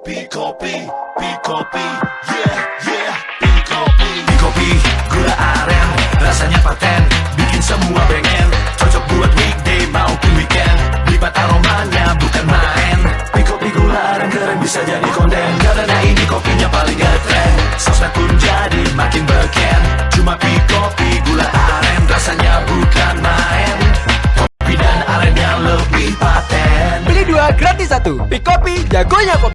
Pikopi, Pikopi, yeah, yeah, Pikopi Pikopi, gula aren, rasanya paten Bikin semua pengen, cocok buat weekday maupun weekend. Lipat aromanya bukan main. Pikopi gula aren keren bisa jadi konten. Karena ini kopinya paling ngetrend. Sosmed pun jadi makin beken. Cuma Pikopi gula aren rasanya bukan main. Kopi dan aren yang lebih paten. Beli dua gratis satu. Pikopi, jagonya kopi.